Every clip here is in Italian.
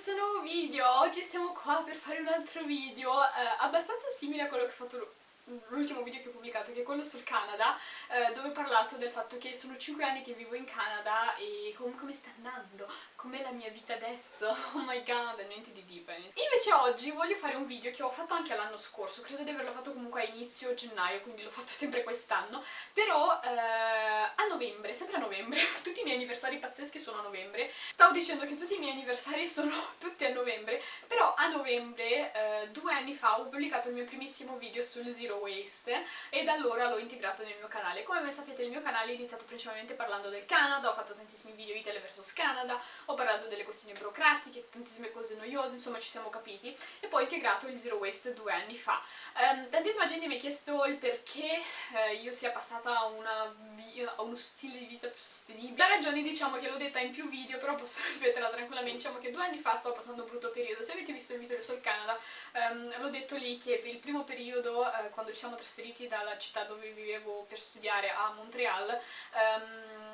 questo nuovo video, oggi siamo qua per fare un altro video eh, abbastanza simile a quello che ho fatto l'ultimo video che ho pubblicato, che è quello sul Canada, eh, dove ho parlato del fatto che sono 5 anni che vivo in Canada e com come sta andando, com'è la mia vita adesso, oh my god, niente di deep. Invece oggi voglio fare un video che ho fatto anche l'anno scorso, credo di averlo fatto comunque a inizio gennaio, quindi l'ho fatto sempre quest'anno, però eh, a novembre, sempre a novembre, tutti i miei anniversari pazzeschi sono a novembre, stavo dicendo che tutti i miei anniversari sono tutti a novembre, però a novembre, eh, due anni fa, ho pubblicato il mio primissimo video sul Zero Waste e da allora l'ho integrato nel mio canale. Come ben sapete il mio canale è iniziato principalmente parlando del Canada, ho fatto tantissimi video Italy vs Canada, ho parlato delle questioni burocratiche, tantissime cose noiose, insomma ci siamo capiti, e poi ho integrato il Zero Waste due anni fa. Um, tantissima gente mi ha chiesto il perché eh, io sia passata a, una, a uno stile di vita più sostenibile. La ragione diciamo che l'ho detta in più video, però posso ripeterla tranquillamente, diciamo che due anni fa stavo passando un brutto periodo. Se avete visto il video sul Canada, um, l'ho detto lì che per il primo periodo, uh, quando ci siamo trasferiti dalla città dove vivevo per studiare a Montreal, um,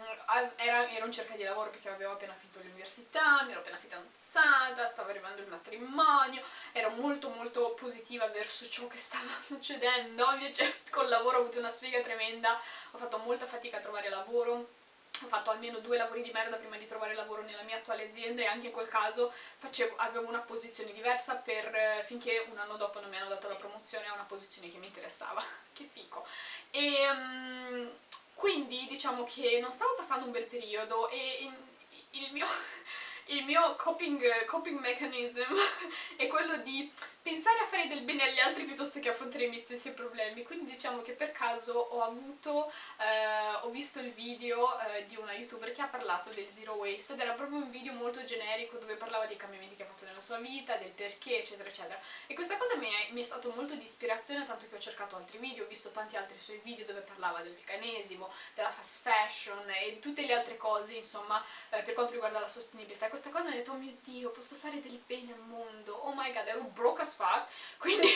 era, ero in cerca di lavoro perché avevo appena finito l'università, mi ero appena fidanzata, stava arrivando il matrimonio, ero molto molto positiva verso ciò che stava succedendo, invece col lavoro ho avuto una sfiga tremenda, ho fatto molta fatica a trovare lavoro, ho fatto almeno due lavori di merda prima di trovare lavoro nella mia attuale azienda e anche in quel caso facevo, avevo una posizione diversa per, eh, finché un anno dopo non mi hanno dato la promozione a una posizione che mi interessava. che fico. E um, quindi diciamo che non stavo passando un bel periodo e il mio, il mio coping, coping mechanism è quello di pensare a fare del bene agli altri piuttosto che affrontare i miei stessi problemi. Quindi diciamo che per caso ho avuto eh, ho visto il video eh, di una youtuber che ha parlato del zero waste ed era proprio un video molto generico dove parlava dei cambiamenti che ha fatto nella sua vita del perché eccetera eccetera. E questa cosa mi è, mi è stato molto di ispirazione tanto che ho cercato altri video ho visto tanti altri suoi video dove parlava del veganesimo della fast fashion e tutte le altre cose insomma eh, per quanto riguarda la sostenibilità questa cosa mi ha detto oh mio dio posso fare del bene al mondo? Oh my god ero broke as fuck. Quindi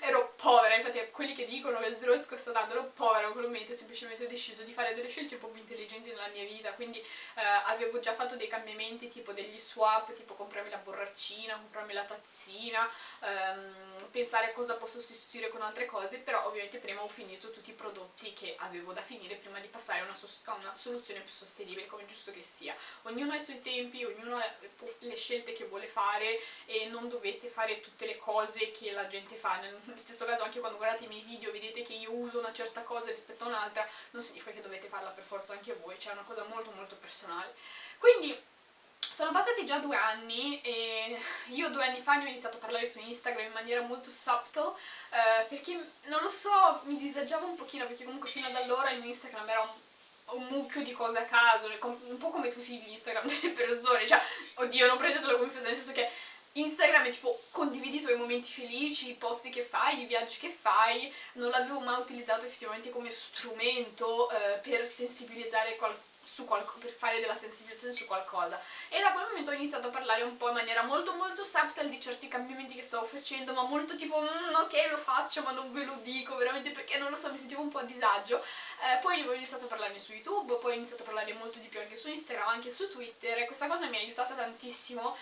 ero povera infatti quelli che dicono che zero costa tanto ero povera quel momento ho semplicemente deciso di fare delle scelte un po' più intelligenti nella mia vita. Quindi eh, avevo già fatto dei cambiamenti tipo degli swap tipo comprarmi la borraccina comprarmi la tazzina ehm, pensare a cosa posso sostituire con altre cose però ovviamente prima ho finito tutti i prodotti che avevo da finire prima di passare a una, a una soluzione più sostenibile come giusto che sia. Ognuno ha i suoi tempi ognuno ha le scelte che vuole fare e non dovete fare tutte le cose che la gente fa. Nel stesso caso anche quando guardate i miei video vedete che io uso una certa cosa rispetto a un'altra non significa che dovete farla per forza anche voi cioè è una cosa molto molto personale. Quindi sono passati già due anni e io due anni fa ne ho iniziato a parlare su Instagram in maniera molto subtle eh, perché, non lo so, mi disagiavo un pochino perché comunque fino ad allora il mio Instagram era un un mucchio di cose a caso, un po' come tutti gli Instagram delle persone, cioè, oddio, non prendetelo come offesa, nel senso che Instagram è tipo condividi i tuoi momenti felici, i posti che fai, i viaggi che fai, non l'avevo mai utilizzato effettivamente come strumento eh, per sensibilizzare qualcuno per fare della sensibilizzazione su qualcosa. E da quel momento ho iniziato a parlare un po' in maniera molto molto subtle di certi cambiamenti che stavo facendo ma molto tipo mm, ok lo faccio ma non ve lo dico veramente perché non lo so mi sentivo un po' a disagio eh, poi ho iniziato a parlarne su youtube poi ho iniziato a parlare molto di più anche su Instagram anche su Twitter e questa cosa mi ha aiutata tantissimo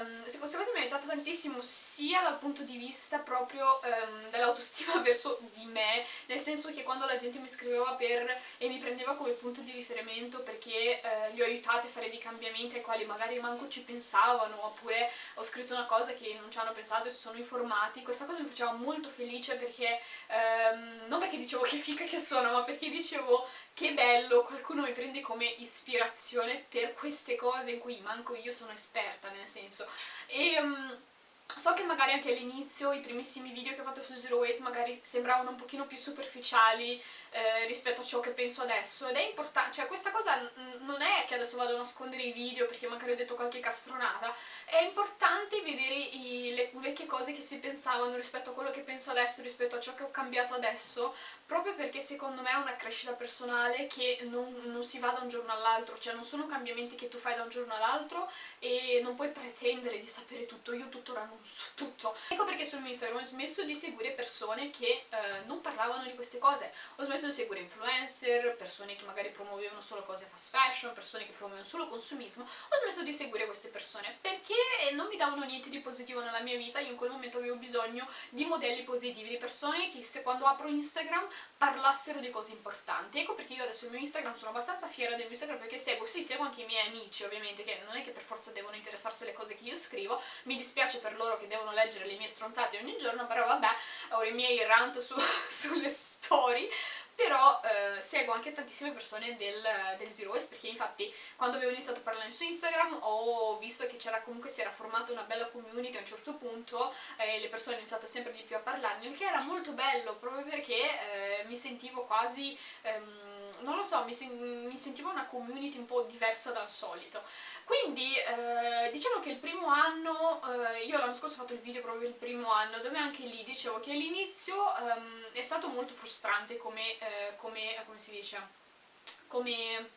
um, questa cosa mi ha aiutata tantissimo sia dal punto di vista proprio um, dell'autostima verso di me nel senso che quando la gente mi scriveva per e mi prendeva come punto di riferimento perché eh, li ho aiutati a fare dei cambiamenti ai quali magari manco ci pensavano oppure ho scritto una cosa che non ci hanno pensato e si sono informati. Questa cosa mi faceva molto felice perché ehm, non perché dicevo che fica che sono ma perché dicevo che bello qualcuno mi prende come ispirazione per queste cose in cui manco io sono esperta nel senso. E... Um, So che magari anche all'inizio i primissimi video che ho fatto su Zero Waste magari sembravano un pochino più superficiali eh, rispetto a ciò che penso adesso. Ed è importante, cioè questa cosa non è che adesso vado a nascondere i video perché magari ho detto qualche castronata, è importante vedere i, le vecchie cose che si pensavano rispetto a quello che penso adesso, rispetto a ciò che ho cambiato adesso, proprio perché secondo me è una crescita personale che non, non si va da un giorno all'altro, cioè non sono cambiamenti che tu fai da un giorno all'altro e non puoi pretendere di sapere tutto, io tuttora non su tutto. Ecco perché mio Instagram ho smesso di seguire persone che eh, non parlavano di queste cose, ho smesso di seguire influencer, persone che magari promuovevano solo cose fast fashion, persone che promuovevano solo consumismo, ho smesso di seguire queste persone perché non mi davano niente di positivo nella mia vita, io in quel momento avevo bisogno di modelli positivi, di persone che se quando apro Instagram parlassero di cose importanti. Ecco perché io adesso il mio Instagram sono abbastanza fiera del mio Instagram perché seguo, sì, seguo anche i miei amici ovviamente, che non è che per forza devono interessarsi alle cose che io scrivo, mi dispiace per loro che devono leggere le mie stronzate ogni giorno, però vabbè, ho i miei rant su, sulle story, però eh, seguo anche tantissime persone del, del Zero Waste perché infatti quando avevo iniziato a parlare su Instagram ho visto che c'era comunque si era formata una bella community a un certo punto e eh, le persone hanno iniziato sempre di più a parlarne il che era molto bello proprio perché eh, mi sentivo quasi ehm, non lo so, mi, sen mi, sentivo una community un po' diversa dal solito. Quindi eh, diciamo che il primo anno, eh, io l'anno scorso ho fatto il video proprio il primo anno, dove anche lì dicevo che all'inizio ehm, è stato molto frustrante come, eh, come, come si dice, come...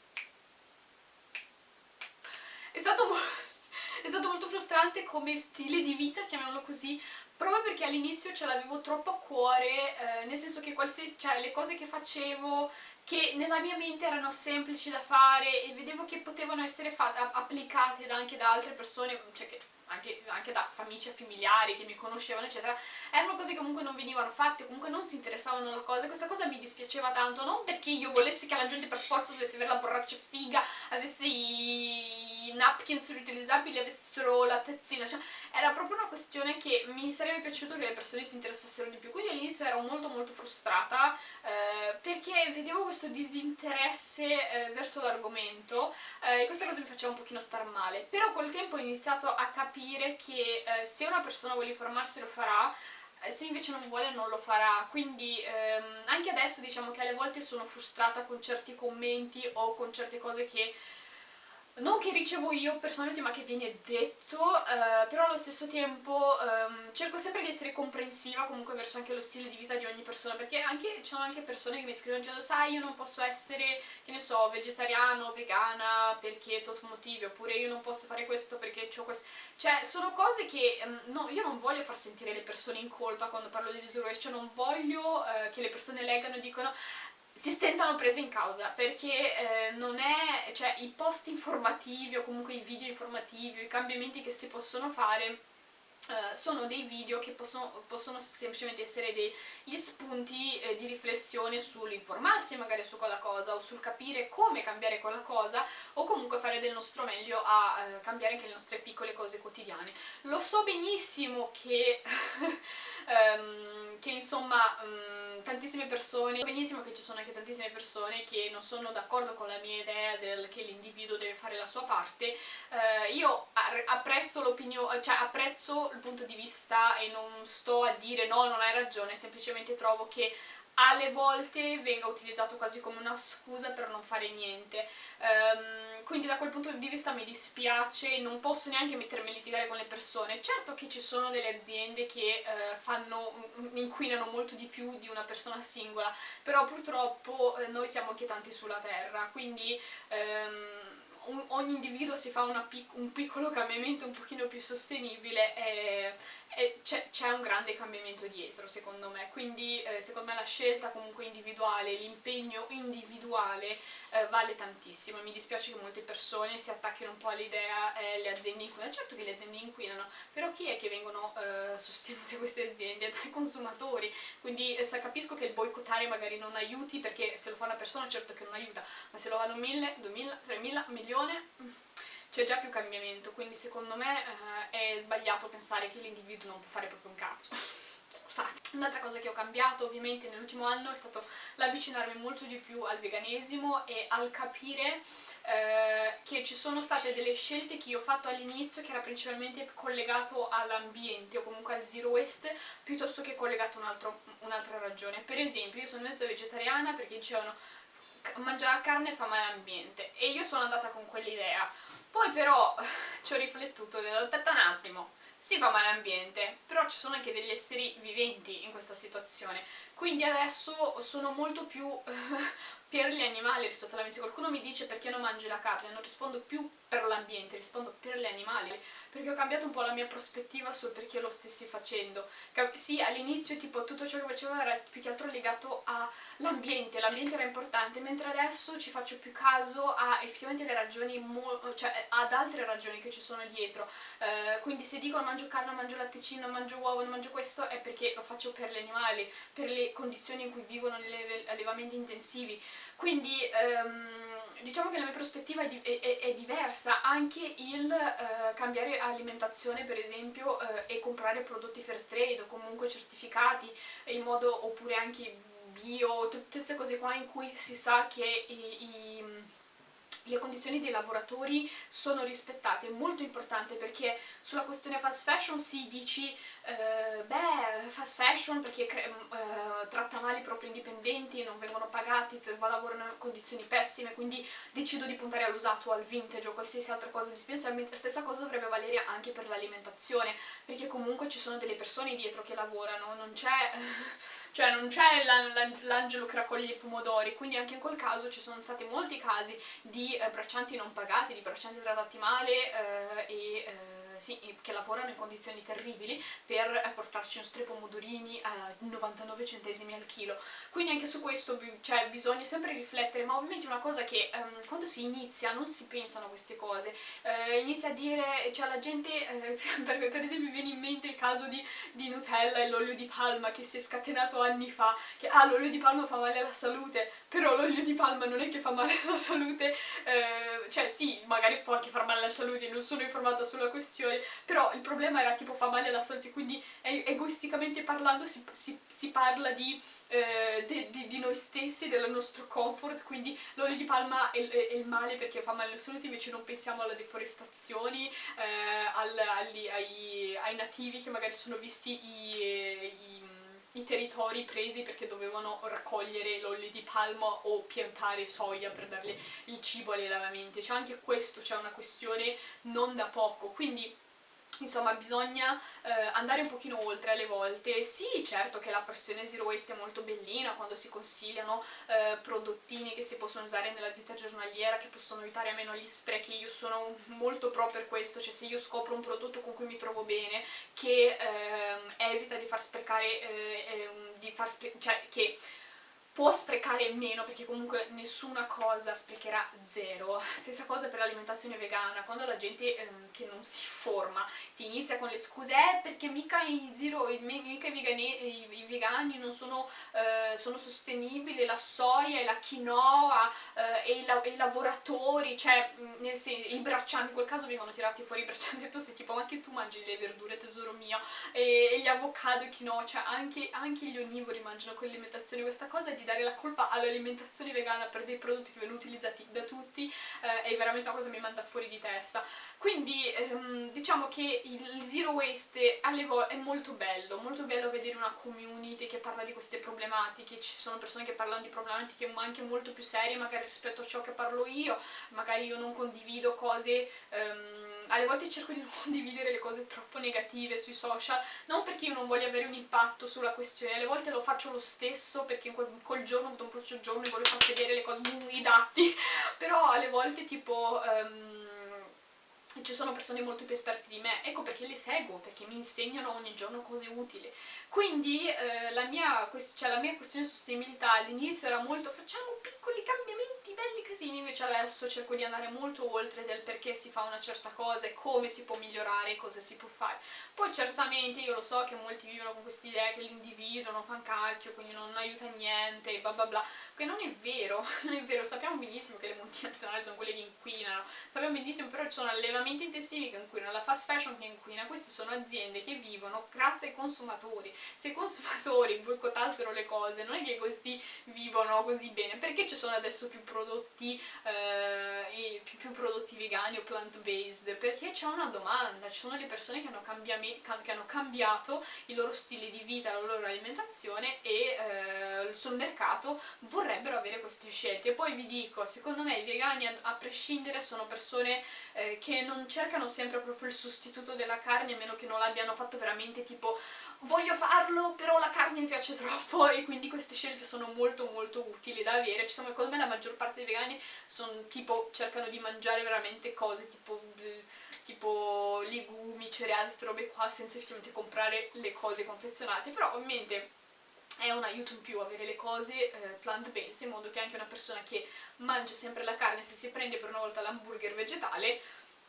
È stato, è stato molto frustrante come stile di vita, chiamiamolo così, proprio perché all'inizio ce l'avevo troppo a cuore, eh, nel senso che cioè, le cose che facevo che nella mia mente erano semplici da fare e vedevo che potevano essere fatte, applicate anche da altre persone, cioè che anche, anche, da amici e familiari che mi conoscevano eccetera, erano cose che comunque non venivano fatte, comunque non si interessavano alla cosa, questa cosa mi dispiaceva tanto, non perché io volessi che la gente per forza dovesse avere la borraccia figa, avesse i napkins riutilizzabili, avessero la tazzina, cioè era proprio una questione che mi sarebbe piaciuto che le persone si interessassero di più, quindi all'inizio ero molto molto frustrata eh, perché vedevo questo disinteresse eh, verso l'argomento eh, e questa cosa mi faceva un pochino star male, però col tempo ho iniziato a capire che eh, se una persona vuole informarsi lo farà, eh, se invece non vuole non lo farà, quindi ehm, anche adesso diciamo che alle volte sono frustrata con certi commenti o con certe cose che non che ricevo io personalmente ma che viene detto, eh, però allo stesso tempo ehm, cerco sempre di essere comprensiva comunque verso anche lo stile di vita di ogni persona, perché anche, ci sono anche persone che mi scrivono dicendo sai io non posso essere, che ne so, vegetariano, vegana perché tot motivi, oppure io non posso fare questo perché ho questo, cioè sono cose che ehm, no, io non voglio far sentire le persone in colpa quando parlo di disordine, cioè non voglio eh, che le persone leggano e dicono si sentano prese in causa perché eh, non è, cioè i post informativi o comunque i video informativi o i cambiamenti che si possono fare Uh, sono dei video che possono, possono semplicemente essere degli spunti eh, di riflessione sull'informarsi magari su quella cosa o sul capire come cambiare quella cosa o comunque fare del nostro meglio a uh, cambiare anche le nostre piccole cose quotidiane. Lo so benissimo che, um, che insomma um, tantissime persone, so benissimo che ci sono anche tantissime persone che non sono d'accordo con la mia idea del che l'individuo deve fare la sua parte, uh, io apprezzo l'opinione, cioè apprezzo il punto di vista e non sto a dire no, non hai ragione, semplicemente trovo che alle volte venga utilizzato quasi come una scusa per non fare niente. Um, quindi da quel punto di vista mi dispiace non posso neanche mettermi a litigare con le persone. Certo che ci sono delle aziende che uh, fanno, inquinano molto di più di una persona singola però purtroppo uh, noi siamo anche tanti sulla terra quindi um, ogni individuo si fa pic un piccolo cambiamento un pochino più sostenibile e, e c'è un grande cambiamento dietro secondo me, quindi eh, secondo me la scelta comunque individuale, l'impegno individuale eh, vale tantissimo. Mi dispiace che molte persone si attacchino un po' all'idea eh, le aziende inquinano, certo che le aziende inquinano, però chi è che vengono eh, sostenute queste aziende? Dai consumatori, quindi eh, capisco che il boicottare magari non aiuti perché se lo fa una persona certo che non aiuta, ma se lo fanno mille, duemila, tremila, milione c'è già più cambiamento, quindi secondo me eh, è sbagliato pensare che l'individuo non può fare proprio un cazzo. Scusate. Un'altra cosa che ho cambiato ovviamente nell'ultimo anno è stato l'avvicinarmi molto di più al veganesimo e al capire eh, che ci sono state delle scelte che io ho fatto all'inizio che era principalmente collegato all'ambiente o comunque al zero waste piuttosto che collegato a un'altra un ragione. Per esempio io sono diventata vegetariana perché dicevano mangiare carne fa male all'ambiente. E io sono andata con quell'idea. Poi però ci ho riflettuto e ho detto aspetta un attimo, si fa male all'ambiente, però ci sono anche degli esseri viventi in questa situazione, quindi adesso sono molto più per gli animali rispetto alla mia. Se qualcuno mi dice perché non mangi la carne, non rispondo più per l'ambiente, rispondo per gli animali, perché ho cambiato un po' la mia prospettiva sul perché lo stessi facendo. Sì, all'inizio tipo tutto ciò che facevo era più che altro legato all'ambiente, l'ambiente era importante, mentre adesso ci faccio più caso a effettivamente le ragioni, cioè ad altre ragioni che ci sono dietro. Eh, quindi se dico mangio carne, mangio latticino, mangio uovo, non mangio questo, è perché lo faccio per gli animali, per le condizioni in cui vivono negli allevamenti intensivi. Quindi ehm, diciamo che la mia prospettiva è, di è, è diversa, anche il eh, cambiare alimentazione per esempio eh, e comprare prodotti fair trade o comunque certificati in modo oppure anche bio, tutte queste cose qua in cui si sa che i, i le condizioni dei lavoratori sono rispettate, è molto importante perché sulla questione fast fashion si dici eh, beh, fast fashion perché eh, tratta male i propri indipendenti, non vengono pagati, lavorano in condizioni pessime, quindi decido di puntare all'usato al vintage o qualsiasi altra cosa di spesa, stessa cosa dovrebbe valere anche per l'alimentazione, perché comunque ci sono delle persone dietro che lavorano, non c'è cioè non c'è l'angelo che raccoglie i pomodori, quindi anche in quel caso ci sono stati molti casi di eh, braccianti non pagati, di braccianti trattati male eh, e... Sì, che lavorano in condizioni terribili per eh, portarci i nostri pomodorini a 99 centesimi al chilo. Quindi anche su questo cioè, bisogna sempre riflettere, ma ovviamente una cosa che um, quando si inizia non si pensano queste cose, uh, inizia a dire, cioè la gente, uh, per, per, esempio viene in mente il caso di, di Nutella e l'olio di palma che si è scatenato anni fa, che ah l'olio di palma fa male alla salute, però l'olio di palma non è che fa male alla salute, uh, cioè sì, magari può anche far male alla salute, non sono informata sulla questione, superiori, però il problema era tipo fa male alla salute, quindi egoisticamente parlando si, si, si parla di, eh, de, de, di, noi stessi, del nostro comfort, quindi l'olio di palma è, è, è, il male perché fa male alla salute, invece non pensiamo alle deforestazioni, eh, al, agli, ai, ai, nativi che magari sono visti i i territori presi perché dovevano raccogliere l'olio di palma o piantare soia per darle il cibo agli allevamenti. Cioè anche questo c'è una questione non da poco, quindi insomma bisogna eh, andare un pochino oltre alle volte. Sì certo che la pressione zero waste è molto bellina quando si consigliano eh, prodottini che si possono usare nella vita giornaliera che possono aiutare a meno gli sprechi. Io sono molto pro per questo cioè se io scopro un prodotto con cui mi trovo bene che eh, evita di far sprecare eh, ehm, di far spre cioè che può sprecare meno perché comunque nessuna cosa sprecherà zero. Stessa cosa per l'alimentazione vegana. Quando la gente ehm, che non si forma ti inizia con le scuse eh perché mica i, zero, mica i, vegani, i, i vegani non sono, eh, sono, sostenibili la soia e la quinoa eh, e, i, i, lavoratori cioè nel senso, i braccianti in quel caso vengono tirati fuori i braccianti e tu sei tipo ma anche tu mangi le verdure tesoro mio? E, e gli avocado e quinoa cioè anche, anche gli onnivori mangiano quell'alimentazione. Questa cosa è di dare la colpa all'alimentazione vegana per dei prodotti che vengono utilizzati da tutti eh, è veramente una cosa che mi manda fuori di testa. Quindi ehm, diciamo che il zero waste all'Evo è molto bello molto bello vedere una community che parla di queste problematiche ci sono persone che parlano di problematiche anche molto più serie magari rispetto a ciò che parlo io magari io non condivido cose ehm, alle volte cerco di non condividere le cose troppo negative sui social, non perché io non voglio avere un impatto sulla questione, alle volte lo faccio lo stesso perché in quel, quel giorno ho avuto un brutto giorno e voglio far vedere le cose, i dati, però alle volte tipo... Um, ci sono persone molto più esperte di me, ecco perché le seguo, perché mi insegnano ogni giorno cose utili. Quindi eh, la, mia, cioè, la mia questione di sostenibilità all'inizio era molto facciamo piccoli cambiamenti belli casini, invece adesso cerco di andare molto oltre del perché si fa una certa cosa e come si può migliorare e cosa si può fare. Poi certamente io lo so che molti vivono con questa idea che l'individuo non fa un cacchio, quindi non aiuta niente, bla bla bla, che non è vero, non è vero, sappiamo benissimo che le multinazionali sono quelle che inquinano, sappiamo benissimo però ci sono allevamenti intensivi che inquinano, la fast fashion che inquina, queste sono aziende che vivono grazie ai consumatori, se i consumatori boicottassero le cose non è che questi vivono così bene, perché ci sono adesso più prodotti prodotti, eh, più, più, prodotti vegani o plant-based, perché c'è una domanda, ci sono le persone che hanno, che hanno, cambiato il loro stile di vita, la loro alimentazione e eh, sul mercato vorrebbero avere queste scelte. E poi vi dico, secondo me i vegani a, a prescindere sono persone eh, che non cercano sempre proprio il sostituto della carne, a meno che non l'abbiano fatto veramente tipo voglio farlo però la carne mi piace troppo e quindi queste scelte sono molto molto utili da avere, ci sono secondo me la maggior parte dei vegani sono tipo, cercano di mangiare veramente cose tipo, tipo legumi, cereali, queste robe qua senza effettivamente comprare le cose confezionate, però ovviamente è un aiuto in più avere le cose eh, plant-based in modo che anche una persona che mangia sempre la carne se si prende per una volta l'hamburger vegetale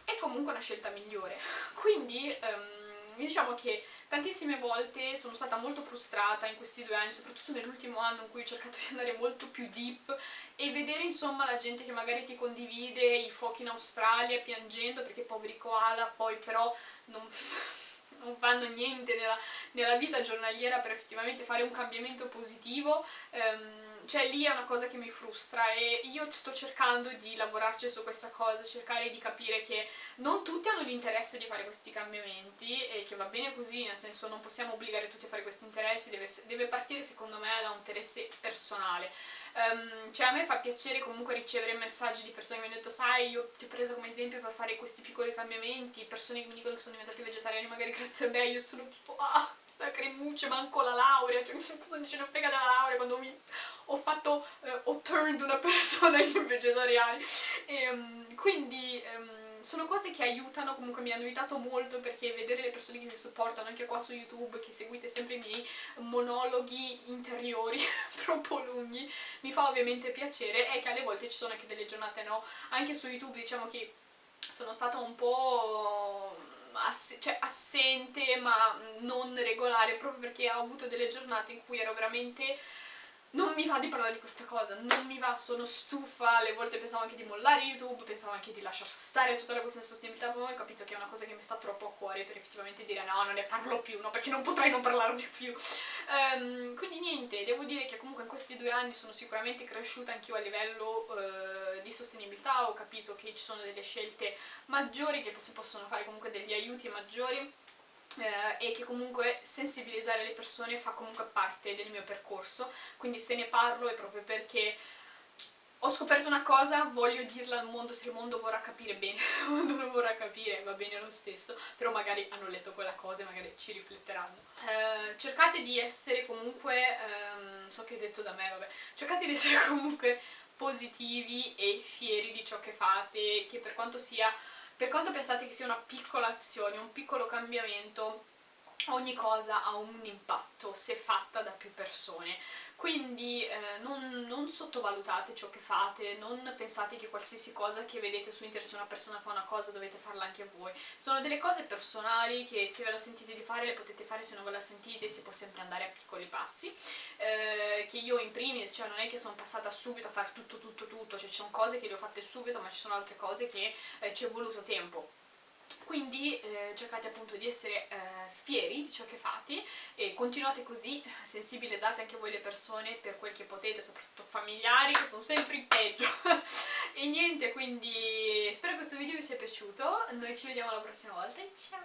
è comunque una scelta migliore. Quindi um, diciamo che tantissime volte sono stata molto frustrata in questi due anni, soprattutto nell'ultimo anno in cui ho cercato di andare molto più deep e vedere insomma la gente che magari ti condivide i fuochi in Australia piangendo perché poveri koala poi però non non fanno niente nella, nella, vita giornaliera per effettivamente fare un cambiamento positivo, ehm, cioè lì è una cosa che mi frustra e io sto cercando di lavorarci su questa cosa, cercare di capire che non tutti hanno l'interesse di fare questi cambiamenti e che va bene così, nel senso non possiamo obbligare tutti a fare questi interessi, deve, deve partire secondo me da un interesse personale. Um, cioè a me fa piacere comunque ricevere messaggi di persone che mi hanno detto sai io ti ho preso come esempio per fare questi piccoli cambiamenti, persone che mi dicono che sono diventati vegetariani magari grazie a me, io sono tipo ah lacrimucce, manco la laurea, cioè cosa ce ne frega della laurea quando mi ho fatto, eh, ho turned una persona in vegetariani e, um, quindi um, sono cose che aiutano, comunque mi hanno aiutato molto perché vedere le persone che mi supportano anche qua su YouTube, che seguite sempre i miei monologhi interiori troppo lunghi, mi fa ovviamente piacere. E che alle volte ci sono anche delle giornate no, anche su YouTube diciamo che sono stata un po' ass cioè assente ma non regolare proprio perché ho avuto delle giornate in cui ero veramente non mi va di parlare di questa cosa, non mi va, sono stufa, alle volte pensavo anche di mollare YouTube, pensavo anche di lasciar stare tutta la questione di sostenibilità, poi ho capito che è una cosa che mi sta troppo a cuore per effettivamente dire no, non ne parlo più, no, perché non potrei non parlarne più. Um, quindi niente, devo dire che comunque in questi due anni sono sicuramente cresciuta anch'io a livello uh, di sostenibilità, ho capito che ci sono delle scelte maggiori, che si possono fare comunque degli aiuti maggiori, eh, e che comunque sensibilizzare le persone fa comunque parte del mio percorso, quindi se ne parlo è proprio perché ho scoperto una cosa, voglio dirla al mondo, se il mondo vorrà capire bene, il mondo non vorrà capire, va bene lo stesso, però magari hanno letto quella cosa e magari ci rifletteranno. Eh, cercate di essere comunque, ehm, so che hai detto da me, vabbè, cercate di essere comunque positivi e fieri di ciò che fate, che per quanto sia per quanto pensate che sia una piccola azione, un piccolo cambiamento, ogni cosa ha un impatto se fatta da più persone. Quindi eh, non, non, sottovalutate ciò che fate, non pensate che qualsiasi cosa che vedete su internet se una persona fa una cosa dovete farla anche voi. Sono delle cose personali che se ve la sentite di fare le potete fare, se non ve la sentite si può sempre andare a piccoli passi. Eh, che io in primis, cioè non è che sono passata subito a fare tutto tutto tutto cioè ci sono cose che le ho fatte subito ma ci sono altre cose che eh, ci è voluto tempo quindi eh, cercate appunto di essere eh, fieri di ciò che fate e continuate così, sensibilizzate anche voi le persone per quel che potete, soprattutto familiari che sono sempre in peggio. E niente, quindi spero che questo video vi sia piaciuto, noi ci vediamo la prossima volta, ciao!